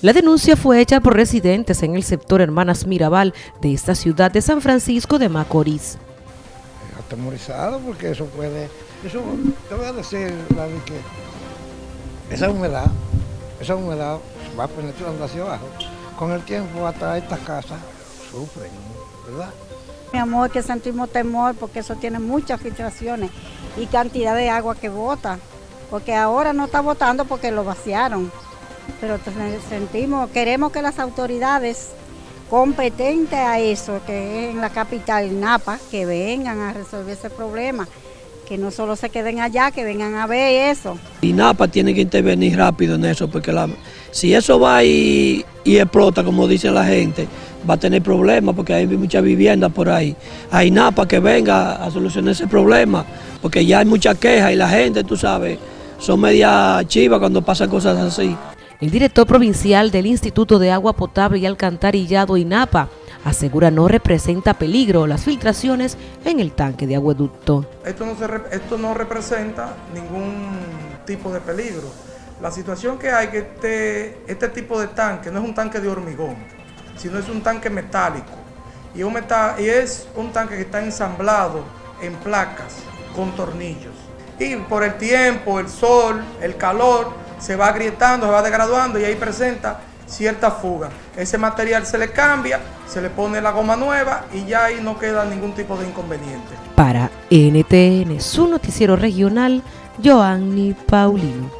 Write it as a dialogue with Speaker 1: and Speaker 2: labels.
Speaker 1: La denuncia fue hecha por residentes en el sector Hermanas Mirabal de esta ciudad de San Francisco de Macorís.
Speaker 2: Atemorizado porque eso puede, eso te voy a decir, David, que esa humedad, esa humedad va penetrando hacia abajo. Con el tiempo hasta estas casas sufren, ¿verdad?
Speaker 3: Mi amor, que sentimos temor porque eso tiene muchas filtraciones y cantidad de agua que bota, porque ahora no está botando porque lo vaciaron pero sentimos, queremos que las autoridades competentes a eso, que es en la capital Napa, que vengan a resolver ese problema, que no solo se queden allá, que vengan a ver eso.
Speaker 4: Y Napa tiene que intervenir rápido en eso, porque si eso va y, explota, como dice la gente, va a tener problemas, porque hay muchas viviendas por ahí. Hay Napa que venga a solucionar ese problema, porque ya hay muchas quejas y la gente, tú sabes, son media chivas cuando pasan cosas así.
Speaker 1: El director provincial del Instituto de Agua Potable y Alcantarillado INAPA asegura no representa peligro las filtraciones en el tanque de agueducto.
Speaker 5: Esto no, esto no representa ningún tipo de peligro. La situación que hay que este, este tipo de tanque no es un tanque de hormigón, sino es un tanque metálico. Y, un y es un tanque que está ensamblado en placas con tornillos. Y por el tiempo, el sol, el calor, se va agrietando, se va degraduando y ahí presenta cierta fuga. Ese material se le cambia, se le pone la goma nueva y ya ahí no queda ningún tipo de inconveniente.
Speaker 1: Para NTN, su noticiero regional, Joanny Paulino.